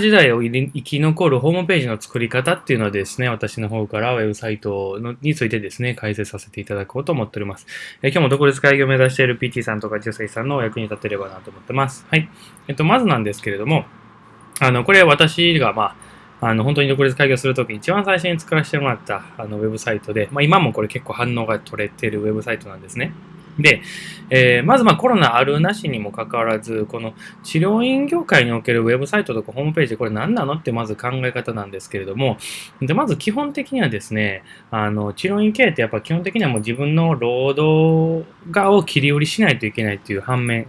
時代を生き残るホームページの作り方っていうのはですね、私の方からウェブサイトのについてですね、解説させていただこうと思っております。え今日も独立会議を目指している PT さんとか女性さんのお役に立てればなと思ってます。はい。えっと、まずなんですけれども、あの、これ私が、まあ、あの、本当に独立会議をするときに一番最初に作らせてもらったあのウェブサイトで、まあ今もこれ結構反応が取れてるウェブサイトなんですね。で、えー、まずまコロナあるなしにもかかわらず、この治療院業界におけるウェブサイトとかホームページ、これ何なの？ってまず考え方なんですけれども、でまず基本的にはですね、あの治療院経営ってやっぱ基本的にはもう自分の労働側を切り売りしないといけないっていう反面、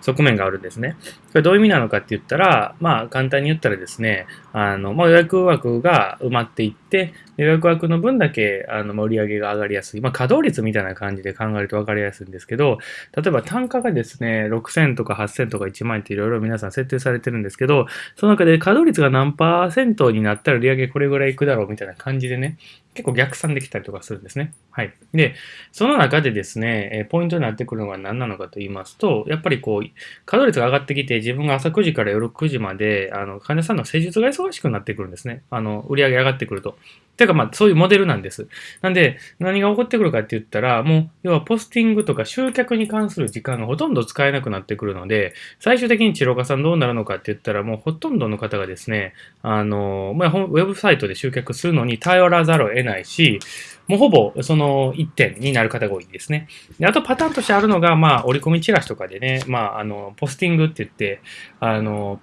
側面があるんですね。これどういう意味なのかって言ったら、まあ簡単に言ったらですね、あの、まあ、予約枠が埋まっていって、予約枠の分だけあの売り上げが上がりやすい。まあ稼働率みたいな感じで考えると分かりやすいんですけど、例えば単価がですね、6000とか8000とか1万円っていろいろ皆さん設定されてるんですけど、その中で稼働率が何パーセントになったら売り上げこれぐらいいくだろうみたいな感じでね、結構逆算できたりとかするんですね。はい。で、その中でですね、えポイントになってくるのは何なのかと言いますと、やっぱりこう、稼働率が上がってきて、自分が朝9時から夜9時まで、あの、患者さんの施術が忙しくなってくるんですね。あの、売り上げ上がってくると。ていうかまあそういうモデルなんです。なんで何が起こってくるかって言ったらもう要はポスティングとか集客に関する時間がほとんど使えなくなってくるので最終的に治療家さんどうなるのかって言ったらもうほとんどの方がですねあの、まあ、ウェブサイトで集客するのに頼らざるを得ないしもうほぼその1点になる方が多いですね。であとパターンとしてあるのが、まあ、折り込みチラシとかでね、まあ、あの、ポスティングって言って、あの、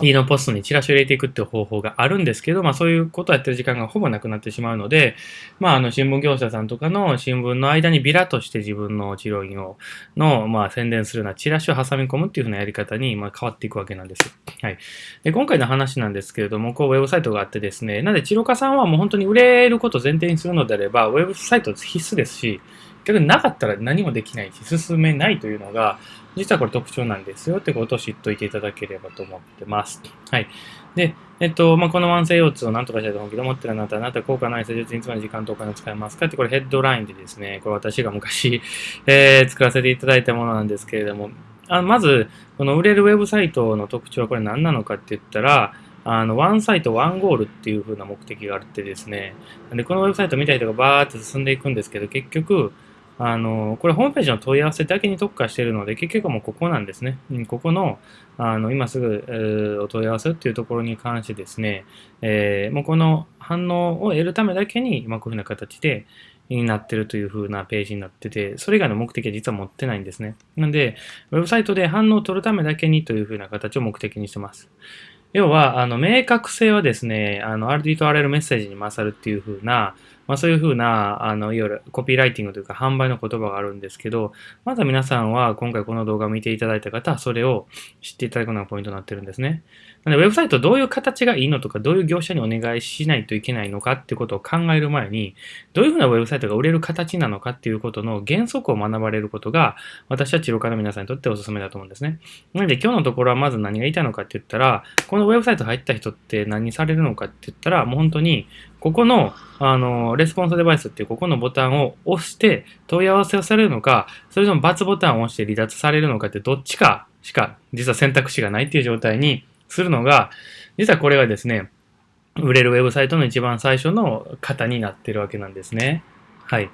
家のポストにチラシを入れていくっていう方法があるんですけど、まあそういうことをやってる時間がほぼなくなってしまうので、まああの新聞業者さんとかの新聞の間にビラとして自分の治療院を、の、まあ宣伝するようなチラシを挟み込むっていうふうなやり方に、ま変わっていくわけなんです。はい。で、今回の話なんですけれども、こうウェブサイトがあってですね、なんで治療家さんはもう本当に売れることを前提にするのであれば、ウェブサイト必須ですし、逆になかったら何もできないし、進めないというのが、実はこれ特徴なんですよってことを知っておいていただければと思ってます。はい。で、えっと、まあ、この慢性腰痛を何とかしたいと思うけど、思ってるあなた、あなた効果ない施術につまり時間とお金を使いますかって、これヘッドラインでですね、これ私が昔、えー、作らせていただいたものなんですけれども、あまず、この売れるウェブサイトの特徴はこれ何なのかって言ったら、あの、ワンサイト、ワンゴールっていう風な目的があってですね、で、このウェブサイト見たりとかバーって進んでいくんですけど、結局、あの、これホームページの問い合わせだけに特化しているので、結局もうここなんですね。ここの、あの、今すぐ、お問い合わせっていうところに関してですね、えー、もうこの反応を得るためだけに、まあ、こういうふうな形で、になってるという風なページになってて、それ以外の目的は実は持ってないんですね。なんで、ウェブサイトで反応を取るためだけにという風な形を目的にしてます。要は、あの、明確性はですね、あの、ありとあらゆるメッセージに勝るっていう風な、まあ、そういうふうな、あの、いわゆるコピーライティングというか販売の言葉があるんですけど、まずは皆さんは今回この動画を見ていただいた方はそれを知っていただくのがポイントになってるんですね。なので、ウェブサイトどういう形がいいのとか、どういう業者にお願いしないといけないのかってことを考える前に、どういうふうなウェブサイトが売れる形なのかっていうことの原則を学ばれることが、私は治療家の皆さんにとってお勧めだと思うんですね。なので、今日のところはまず何が言いたいのかって言ったら、このウェブサイト入った人って何されるのかって言ったら、もう本当に、ここの、あの、レスポンスデバイスっていうここのボタンを押して問い合わせをされるのか、それとも×ボタンを押して離脱されるのかってどっちかしか実は選択肢がないっていう状態にするのが、実はこれがですね、売れるウェブサイトの一番最初の型になってるわけなんですね。はい。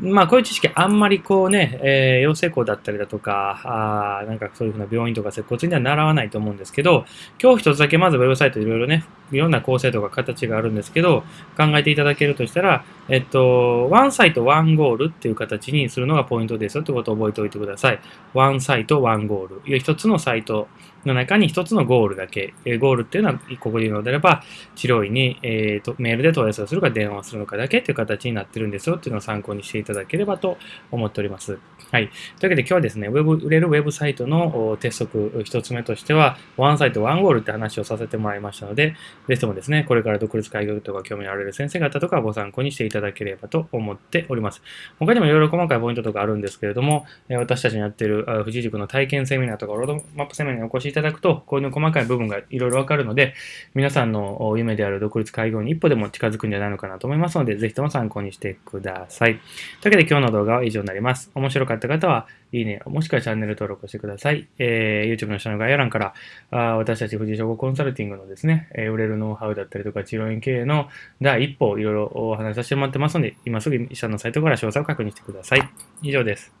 まあ、こういう知識あんまりこうね、えー、養成校だったりだとか、あなんかそういうふうな病院とか接骨院では習わないと思うんですけど、今日一つだけまずウェブサイトいろいろね、いろんな構成とか形があるんですけど、考えていただけるとしたら、えっと、ワンサイト、ワンゴールっていう形にするのがポイントですよってことを覚えておいてください。ワンサイト、ワンゴール。一つのサイトの中に一つのゴールだけ。ゴールっていうのは、ここで言うのであれば、治療院に、えーと、メールで問い合わせをするか電話をするのかだけっていう形になってるんですよっていうのを参考にしていただければと思っております。はい。というわけで今日はですね、ウェブ、売れるウェブサイトの鉄則一つ目としては、ワンサイト、ワンゴールって話をさせてもらいましたので、ぜひともですね、これから独立開業とか興味のある先生方とかご参考にしていただければと思っております。他にもいろいろ細かいポイントとかあるんですけれども、私たちにやっている富士塾の体験セミナーとかロードマップセミナーにお越しいただくと、こういう細かい部分がいろいろわかるので、皆さんの夢である独立開業に一歩でも近づくんじゃないのかなと思いますので、ぜひとも参考にしてください。というわけで今日の動画は以上になります。面白かった方は、いいね、もしくはチャンネル登録してください。えー、YouTube の下の概要欄から、あ私たち藤井証拠コンサルティングのですね、えー、売れるノウハウだったりとか、治療院経営の第一歩をいろいろお話しさせてもらってますので、今すぐ医者のサイトから詳細を確認してください。以上です。